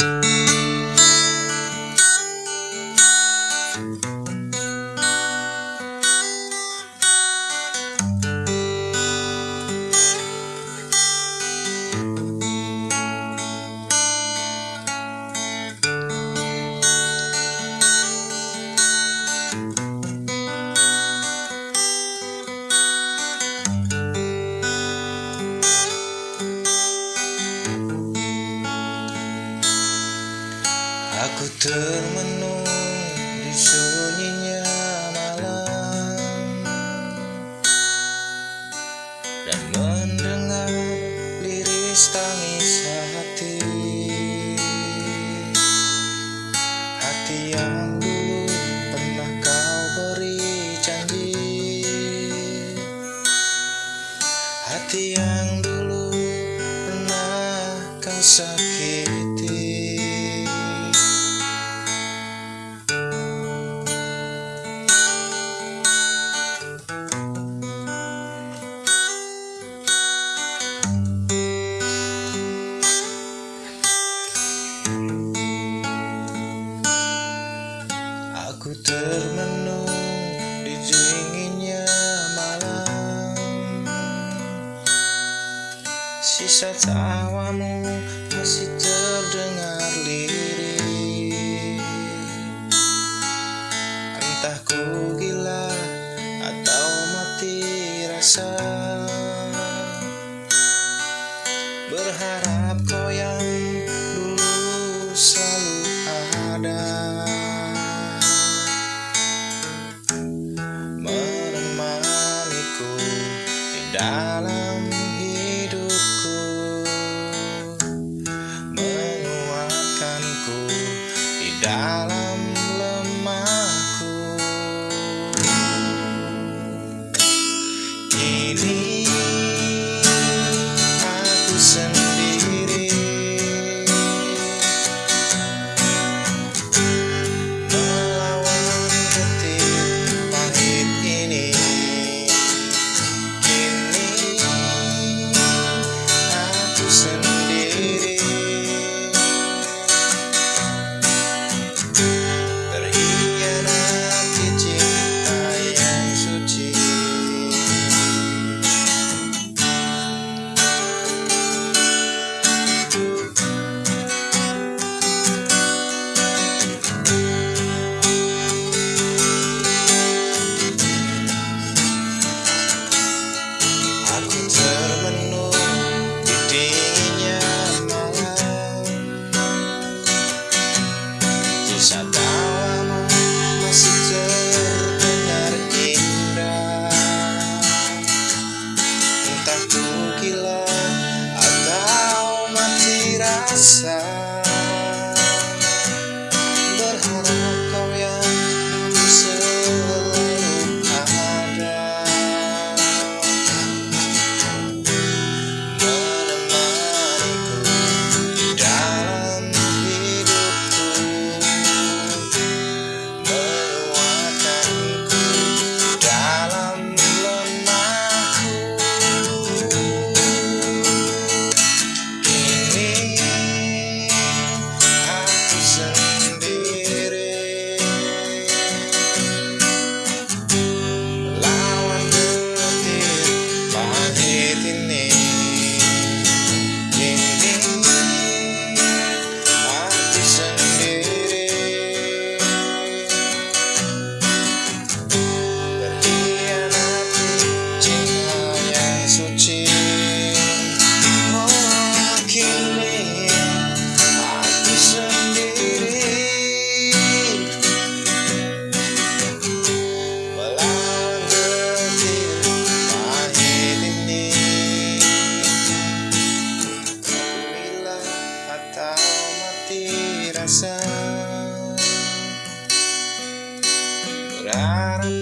Música Aku termenung di sunyinya malam. Dan mendengar liris tangis hati. Hati yang dulu pernah kau beri janji. Hati yang dulu pernah kau sakiti Aku termenung di dinginnya malam. Sisa tawamu masih terdengar lirih Entah ku gila atau mati rasa dalam lemahku. Kini Aku termenung di dinginnya malam Sisa tawamu masih terdengar indah. Entah ku gila atau mati rasa rasa. Berharap